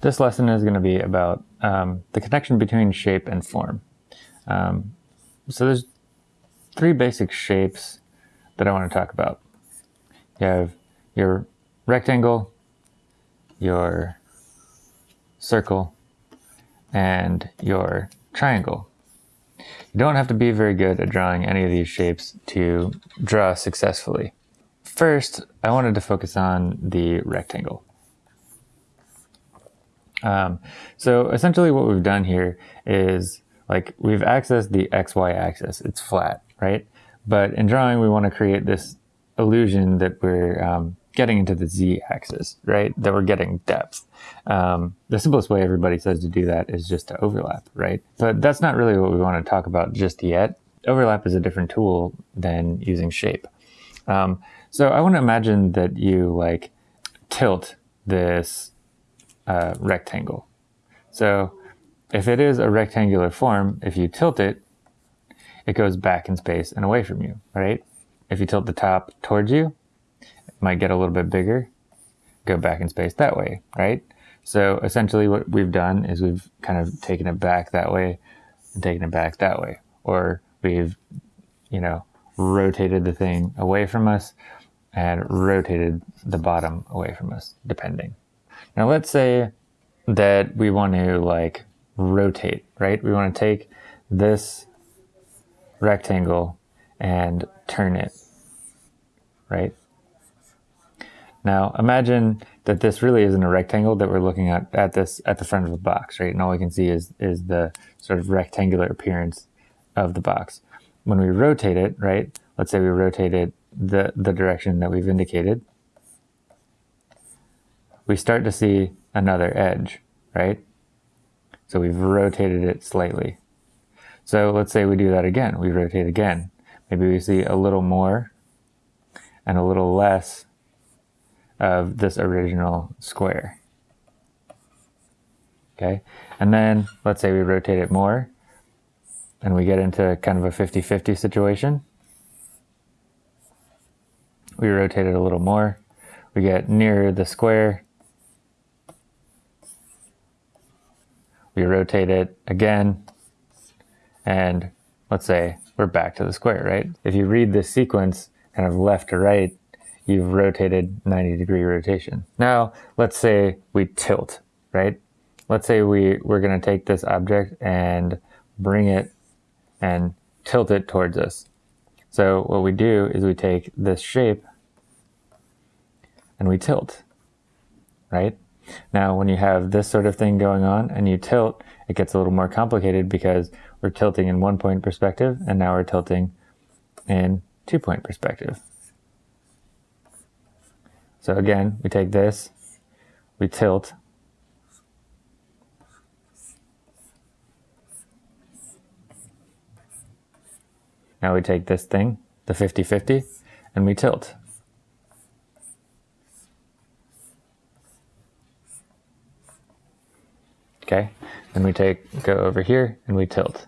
This lesson is going to be about um, the connection between shape and form. Um, so there's three basic shapes that I want to talk about. You have your rectangle, your circle, and your triangle. You don't have to be very good at drawing any of these shapes to draw successfully. First, I wanted to focus on the rectangle. Um, so essentially what we've done here is like we've accessed the XY axis. It's flat, right? But in drawing, we want to create this illusion that we're um, getting into the Z axis, right? That we're getting depth. Um, the simplest way everybody says to do that is just to overlap, right? But that's not really what we want to talk about just yet. Overlap is a different tool than using shape. Um, so I want to imagine that you like tilt this uh, rectangle. So if it is a rectangular form, if you tilt it, it goes back in space and away from you, right? If you tilt the top towards you, it might get a little bit bigger, go back in space that way, right? So essentially what we've done is we've kind of taken it back that way and taken it back that way. Or we've, you know, rotated the thing away from us and rotated the bottom away from us, depending. Now let's say that we want to like rotate, right? We want to take this rectangle and turn it, right? Now imagine that this really isn't a rectangle that we're looking at at this at the front of the box, right? And all we can see is is the sort of rectangular appearance of the box. When we rotate it, right? Let's say we rotate it the, the direction that we've indicated, we start to see another edge, right? So we've rotated it slightly. So let's say we do that again. We rotate again. Maybe we see a little more and a little less of this original square. Okay, and then let's say we rotate it more and we get into kind of a 50-50 situation. We rotate it a little more. We get nearer the square we rotate it again, and let's say we're back to the square, right? If you read this sequence kind of left to right, you've rotated 90 degree rotation. Now, let's say we tilt, right? Let's say we, we're gonna take this object and bring it and tilt it towards us. So what we do is we take this shape and we tilt, right? Now, when you have this sort of thing going on and you tilt, it gets a little more complicated because we're tilting in one point perspective and now we're tilting in two point perspective. So again, we take this, we tilt, Now we take this thing, the 50-50, and we tilt. Okay, then we take, go over here and we tilt.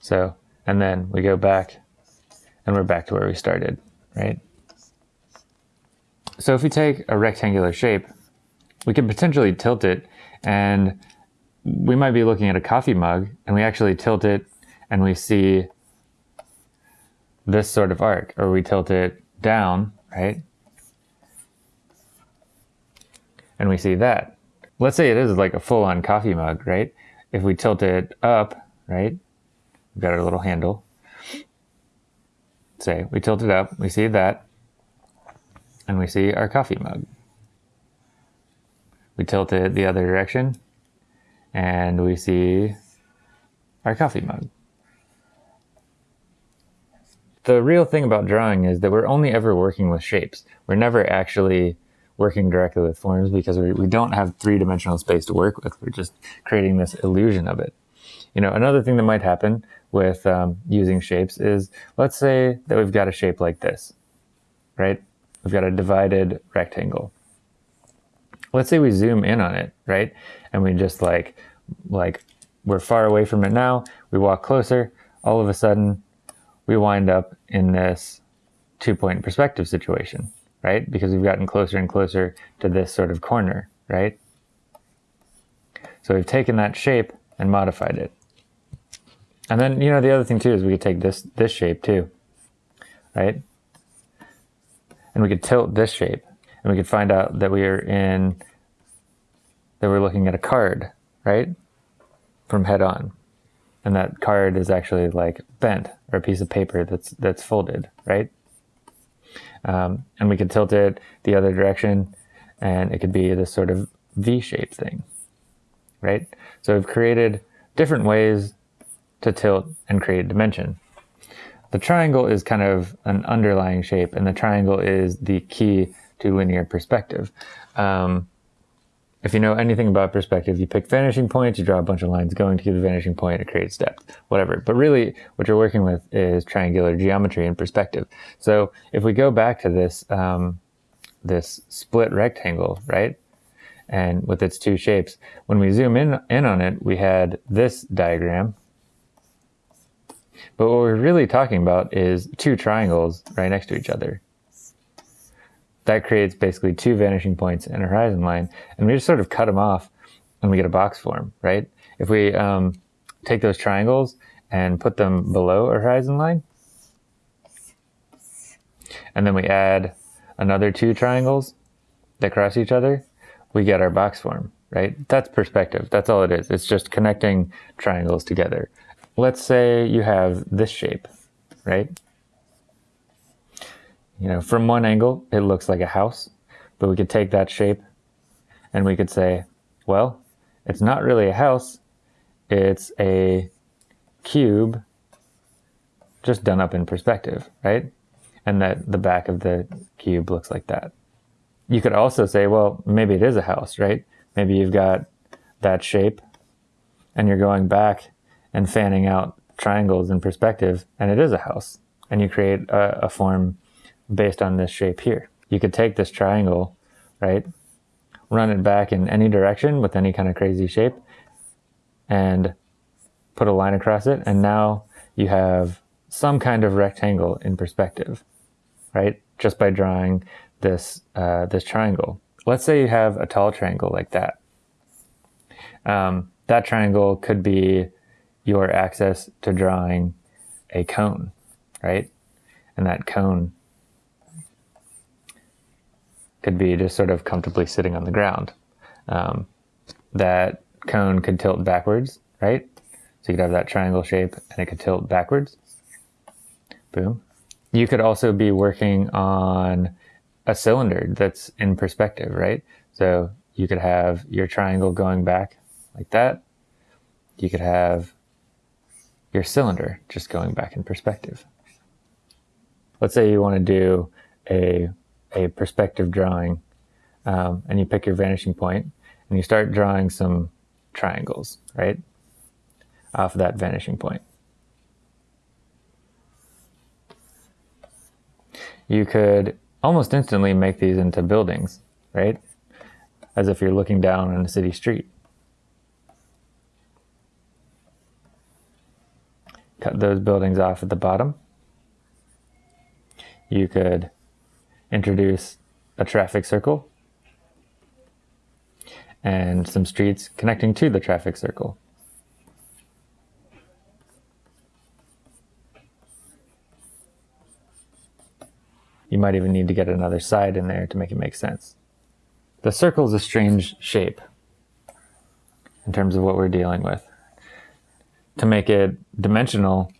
So, and then we go back and we're back to where we started, right? So if we take a rectangular shape, we can potentially tilt it and we might be looking at a coffee mug and we actually tilt it and we see this sort of arc, or we tilt it down, right? And we see that. Let's say it is like a full-on coffee mug, right? If we tilt it up, right? We've got our little handle. Say we tilt it up, we see that, and we see our coffee mug. We tilt it the other direction, and we see our coffee mug. The real thing about drawing is that we're only ever working with shapes. We're never actually working directly with forms because we, we don't have three-dimensional space to work with. We're just creating this illusion of it. You know, another thing that might happen with um, using shapes is, let's say that we've got a shape like this, right? We've got a divided rectangle. Let's say we zoom in on it, right? And we just like, like we're far away from it now, we walk closer, all of a sudden we wind up in this two point perspective situation, right? Because we've gotten closer and closer to this sort of corner, right? So we've taken that shape and modified it. And then, you know, the other thing too is we could take this, this shape too, right? And we could tilt this shape and we could find out that we are in, that we're looking at a card, right? From head on. And that card is actually like bent or a piece of paper that's, that's folded, right? Um, and we could tilt it the other direction and it could be this sort of V-shaped thing, right? So we've created different ways to tilt and create dimension. The triangle is kind of an underlying shape, and the triangle is the key to linear perspective. Um, if you know anything about perspective, you pick vanishing points, you draw a bunch of lines going to the vanishing point, it creates depth, whatever. But really, what you're working with is triangular geometry and perspective. So if we go back to this, um, this split rectangle, right? And with its two shapes, when we zoom in, in on it, we had this diagram, but what we're really talking about is two triangles right next to each other. That creates basically two vanishing points and a horizon line. And we just sort of cut them off and we get a box form, right? If we um, take those triangles and put them below a horizon line, and then we add another two triangles that cross each other, we get our box form, right? That's perspective. That's all it is. It's just connecting triangles together let's say you have this shape, right? You know, from one angle, it looks like a house, but we could take that shape and we could say, well, it's not really a house, it's a cube just done up in perspective, right? And that the back of the cube looks like that. You could also say, well, maybe it is a house, right? Maybe you've got that shape and you're going back and fanning out triangles in perspective, and it is a house. And you create a, a form based on this shape here. You could take this triangle, right, run it back in any direction with any kind of crazy shape, and put a line across it, and now you have some kind of rectangle in perspective, right? Just by drawing this uh, this triangle. Let's say you have a tall triangle like that. Um, that triangle could be your access to drawing a cone, right? And that cone could be just sort of comfortably sitting on the ground. Um, that cone could tilt backwards, right? So you could have that triangle shape and it could tilt backwards. Boom. You could also be working on a cylinder that's in perspective, right? So you could have your triangle going back like that. You could have your cylinder, just going back in perspective. Let's say you want to do a, a perspective drawing um, and you pick your vanishing point and you start drawing some triangles, right? Off of that vanishing point. You could almost instantly make these into buildings, right? As if you're looking down on a city street. cut those buildings off at the bottom. You could introduce a traffic circle and some streets connecting to the traffic circle. You might even need to get another side in there to make it make sense. The circle is a strange shape in terms of what we're dealing with to make it dimensional,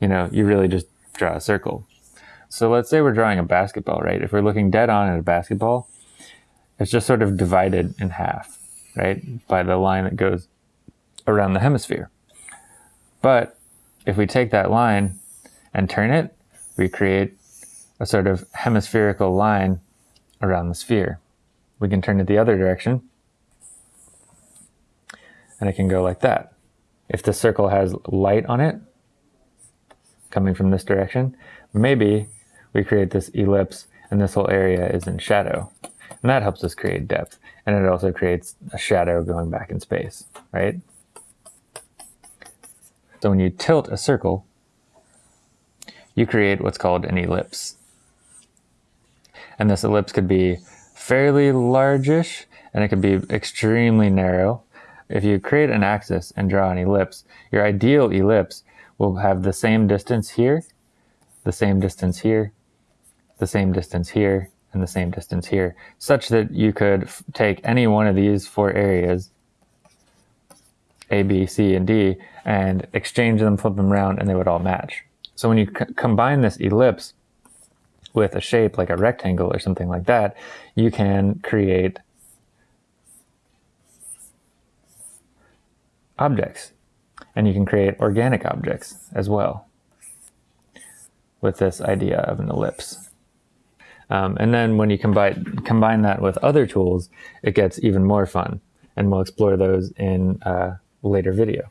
you know, you really just draw a circle. So let's say we're drawing a basketball, right? If we're looking dead on at a basketball, it's just sort of divided in half, right? By the line that goes around the hemisphere. But if we take that line and turn it, we create a sort of hemispherical line around the sphere. We can turn it the other direction and it can go like that. If the circle has light on it, coming from this direction, maybe we create this ellipse and this whole area is in shadow. And that helps us create depth. And it also creates a shadow going back in space, right? So when you tilt a circle, you create what's called an ellipse. And this ellipse could be fairly largish and it could be extremely narrow. If you create an axis and draw an ellipse, your ideal ellipse will have the same distance here, the same distance here, the same distance here, and the same distance here, such that you could take any one of these four areas, A, B, C, and D, and exchange them, flip them around, and they would all match. So when you combine this ellipse with a shape like a rectangle or something like that, you can create objects. And you can create organic objects as well with this idea of an ellipse. Um, and then when you combine, combine that with other tools, it gets even more fun. And we'll explore those in a later video.